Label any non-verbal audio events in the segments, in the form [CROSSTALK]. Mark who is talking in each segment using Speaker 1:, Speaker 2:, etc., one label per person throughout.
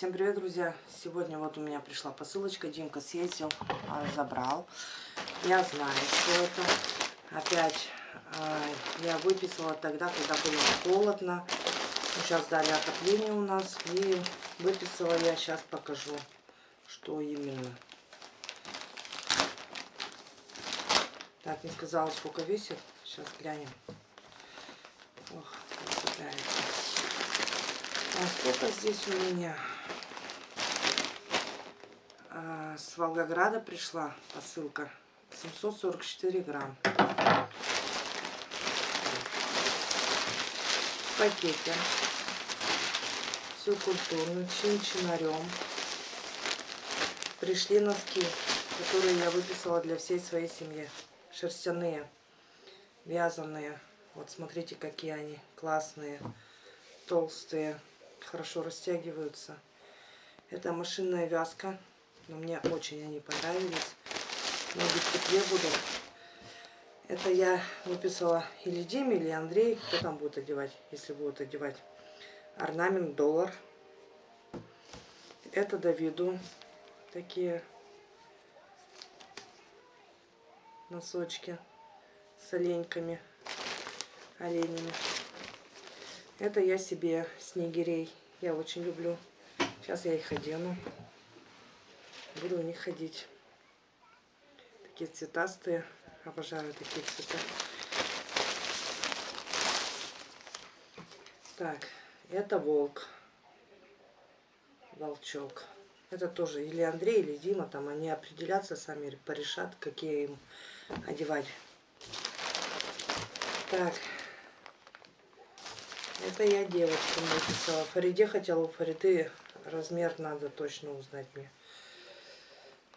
Speaker 1: Всем привет, друзья! Сегодня вот у меня пришла посылочка. Димка съездил, а, забрал. Я знаю, что это. Опять а, я выписала тогда, когда было холодно. Сейчас дали отопление у нас. И выписала я, сейчас покажу, что именно. Так, не сказала, сколько весит. Сейчас глянем. Ох, красавица. А сколько здесь у меня? А, с Волгограда пришла посылка. 744 грамм. В пакете. Все культурно, чин-чинарем. Пришли носки, которые я выписала для всей своей семьи. Шерстяные, вязаные. Вот смотрите, какие они классные, толстые хорошо растягиваются. Это машинная вязка. Но мне очень они понравились. Ноги в тепле будут. Это я выписала или Диме, или Андрей. Кто там будет одевать, если будут одевать. Орнамент доллар. Это Давиду. Такие носочки с оленьками, оленями. Это я себе снегирей. Я очень люблю. Сейчас я их одену. Буду у них ходить. Такие цветастые. Обожаю такие цвета. Так, это волк. Волчок. Это тоже или Андрей, или Дима. Там они определятся сами, порешат, какие им одевать. Так, это я девочкам написала. Фариде хотела у Фариды размер надо точно узнать мне.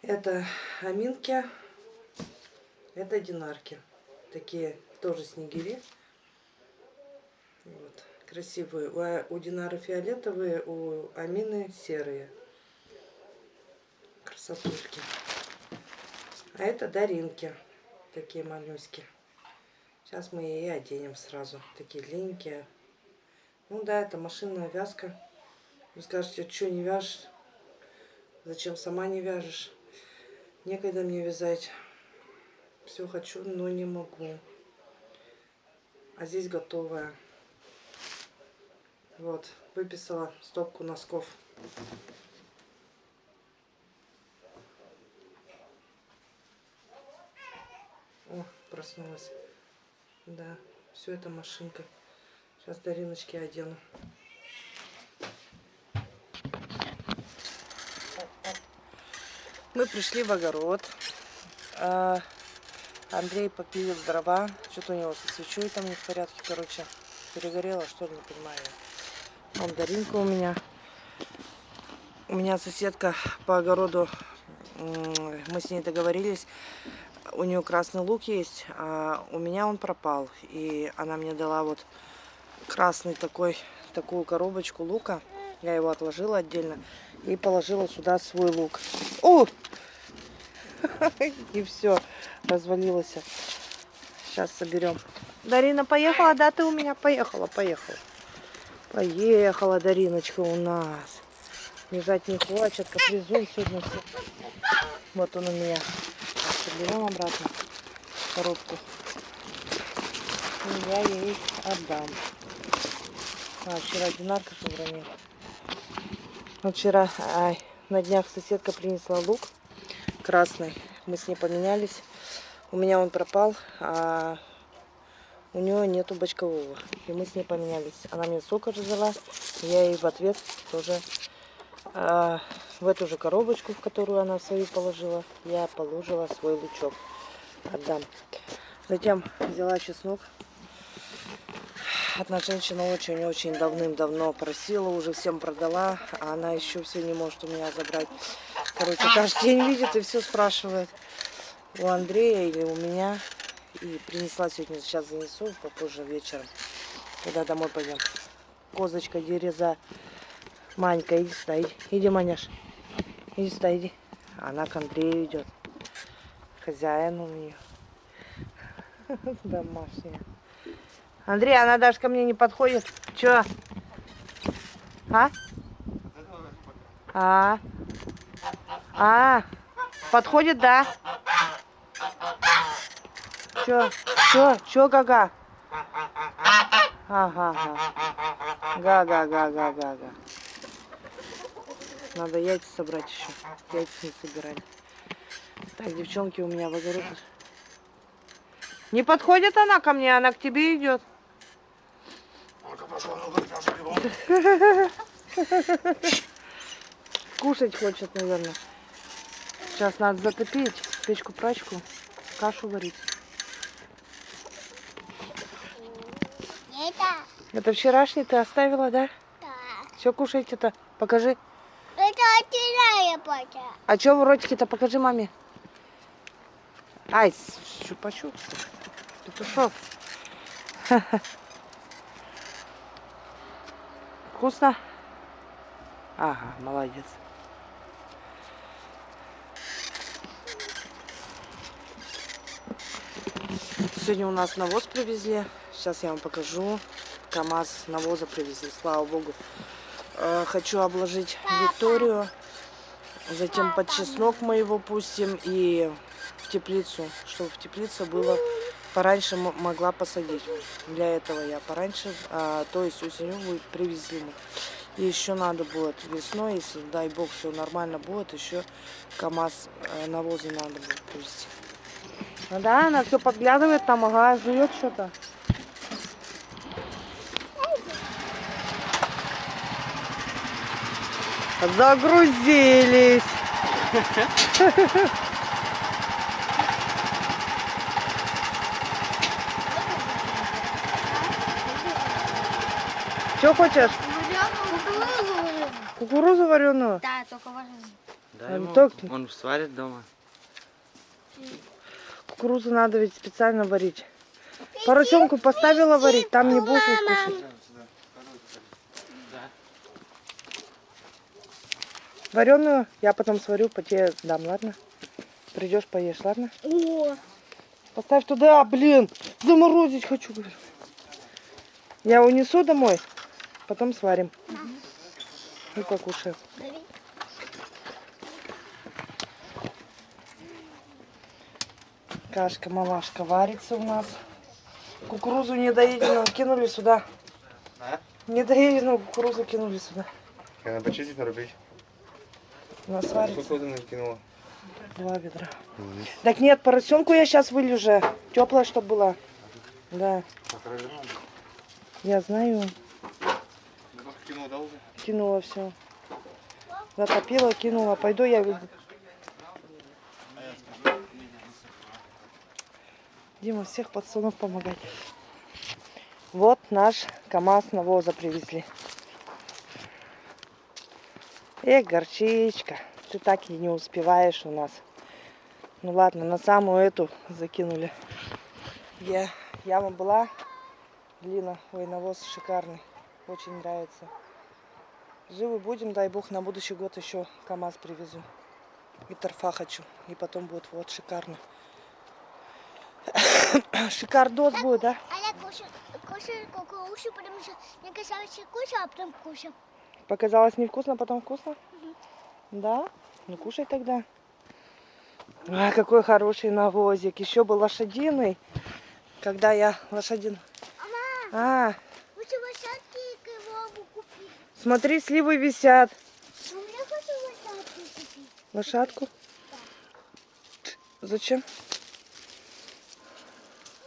Speaker 1: Это аминки. Это динарки. Такие тоже снегири. Вот. Красивые. У, а, у Динары фиолетовые, у Амины серые. Красотушки. А это Даринки. Такие малюськи. Сейчас мы и оденем сразу. Такие длинненькие. Ну да, это машинная вязка. Вы скажете, что не вяжешь? Зачем сама не вяжешь? Некогда мне вязать. Все хочу, но не могу. А здесь готовая. Вот, выписала стопку носков. О, проснулась. Да, все это машинка. Сейчас Дариночки одену. Мы пришли в огород. А, Андрей попилил дрова. Что-то у него со свечой там не в порядке, короче. Перегорело, что ли, не понимаю. Вон Даринка у меня. У меня соседка по огороду, мы с ней договорились, у нее красный лук есть, а у меня он пропал. И она мне дала вот красный такой, такую коробочку лука. Я его отложила отдельно и положила сюда свой лук. О! [LAUGHS] И все, развалилось. Сейчас соберем. Дарина поехала, да, ты у меня поехала, поехала. Поехала Дариночка у нас. Лежать не хочет, капризует сегодня. Вот он у меня. Соберем обратно коробку. И я ей отдам. А, вчера динарка уронил. Вот вчера, ай, на днях соседка принесла лук красный. Мы с ней поменялись. У меня он пропал, а у нее нету бочкового. И мы с ней поменялись. Она мне сок разжила, я ей в ответ тоже а, в эту же коробочку, в которую она свою положила, я положила свой лучок. Отдам. Затем взяла чеснок Одна женщина очень-очень давным-давно просила, уже всем продала, а она еще все не может у меня забрать. Короче, каждый день видит и все спрашивает у Андрея или у меня. И принесла сегодня, сейчас занесу, попозже вечером, когда домой пойдем. Козочка, дереза. Манька, иди сюда, иди, иди, Маняш. Иди сюда, иди. Она к Андрею идет. Хозяин у нее. [LAUGHS] Домашняя. Андрей, она даже ко мне не подходит. Че? А? А. А. Подходит, да? Чё? Чё? Чё, гага? Ага, ага. Га-га-га-га-га-га. Надо яйца собрать еще. Яйца не собирали. Так, девчонки у меня в огород. Не подходит она ко мне, она к тебе идет. [LAUGHS] Кушать хочет, наверное. Сейчас надо затопить печку-прачку, кашу варить.
Speaker 2: Это,
Speaker 1: Это вчерашний ты оставила, да?
Speaker 2: да.
Speaker 1: Все кушайте-то. Покажи.
Speaker 2: Это отдельная пача.
Speaker 1: А что в ротике-то? Покажи маме. Ай, щупачу. Петушок. Вкусно? Ага, молодец. Сегодня у нас навоз привезли. Сейчас я вам покажу. КамАЗ навоза привезли, слава богу. Э, Хочу обложить Викторию. Затем под чеснок мы его пустим и в теплицу, чтобы в теплице было пораньше могла посадить. Для этого я пораньше, а, то есть осенью будет привезли. И еще надо будет весной, если дай бог все нормально будет, еще КамАЗ э, навоза надо будет привезти. Ну да, она все подглядывает там, ага, жует что-то. Загрузились. [LAUGHS] Что хочешь? Кукурузу вареную?
Speaker 2: Да, только важно.
Speaker 3: Да,
Speaker 1: А,
Speaker 3: ему,
Speaker 1: так-
Speaker 3: он сварит дома.
Speaker 1: Кукурузу надо ведь специально варить. Поросенку поставила варить, там не будешь ведь кушать. Вареную я потом сварю, по тебе дам, ладно? Придешь, поешь, ладно?
Speaker 2: О,
Speaker 1: Поставь туда, блин, заморозить хочу, говорю. Я унесу домой, потом сварим. И покушаем. Кашка, малашка варится у нас. Кукурузу недоеденную кинули сюда.
Speaker 3: А?
Speaker 1: Недоеденную кукурузу кинули сюда.
Speaker 3: Надо почистить, нарубить.
Speaker 1: У нас варится
Speaker 3: ты накинула?
Speaker 1: два ведра. Так нет, поросенку я сейчас вылью же. Теплая, чтобы была. Да, я знаю.
Speaker 3: Кинул, да, уже?
Speaker 1: Кинула все. Затопила, кинула. Пойду я. Дима, всех пацанов помогать. Вот наш КамАЗ навоза привезли. Эх, горчичка. Ты так и не успеваешь у нас. Ну ладно, на самую эту закинули. Я, яма была. Глина. Ой, навоз шикарный. Очень нравится. Живы будем, дай бог, на будущий год еще КамАЗ привезу. И торфа хочу. И потом будет вот шикарно. [COUGHS] Шикардос будет, да?
Speaker 2: а я кушаю, кушаю кукурузу, потому что мне казалось, что кушаю, а потом.
Speaker 1: Показалось невкусно, потом вкусно? Да? Ну кушай тогда. А, какой хороший навозик. Еще был лошадиный. Когда я лошадин... А, смотри, сливы висят.
Speaker 2: Ну.
Speaker 1: Лошадку? Зачем?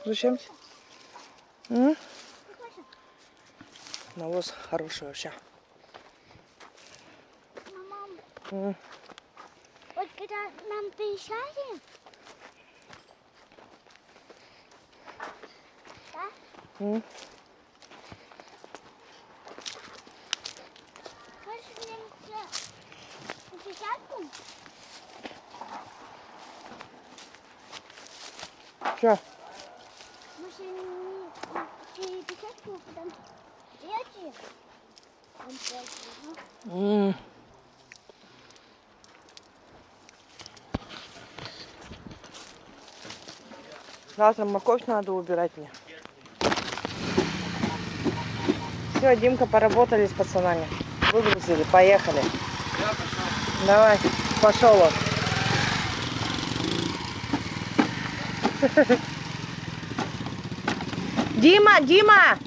Speaker 1: Зачем? М? Навоз хороший вообще.
Speaker 2: Мама,
Speaker 1: М.
Speaker 2: вот когда нам приезжали, да,
Speaker 1: М.
Speaker 2: хочешь мне на десятку?
Speaker 1: Чё?
Speaker 2: Может, не десятку, а потом дети? Он просит, ну.
Speaker 1: М. Завтра морковь надо убирать мне. Все, Димка, поработали с пацанами. Выгрузили, поехали.
Speaker 3: Я пошел.
Speaker 1: Давай, пошел он. [LAUGHS] Дима, Дима,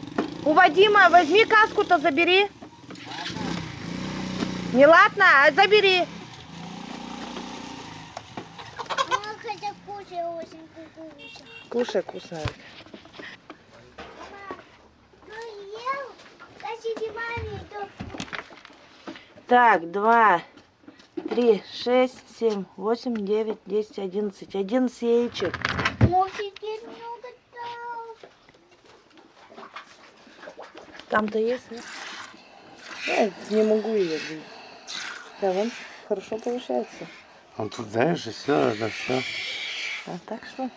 Speaker 1: у Вадима возьми каску-то забери. Не ладно, а забери.
Speaker 2: Кушай то
Speaker 1: Так, два, три, шесть, семь, восемь, девять, десять, одиннадцать. Одиннадцать яичек. Там-то есть, нет? Я не могу ее бить. Да, вон, хорошо получается.
Speaker 3: Он тут, знаешь, и все, это все.
Speaker 1: А так что?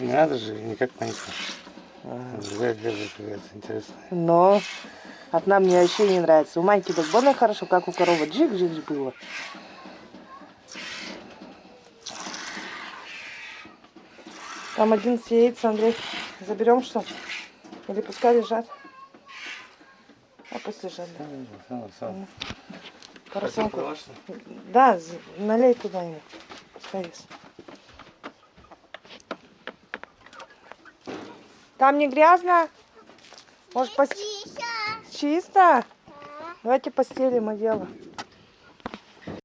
Speaker 3: Не надо же, никак. Другая держит, какая-то интересная.
Speaker 1: Но одна мне вообще не нравится. У Майки так больно хорошо, как у коровы. Джик-джик было. Там 11 яиц, Андрей. Заберем что? Или пускай лежат? А пусть лежат, да. Поросенку. Да, налей туда ему. Пускай ест. Там не грязно? Может, пос...
Speaker 2: Тише.
Speaker 1: чисто? Давайте постелим одеяло.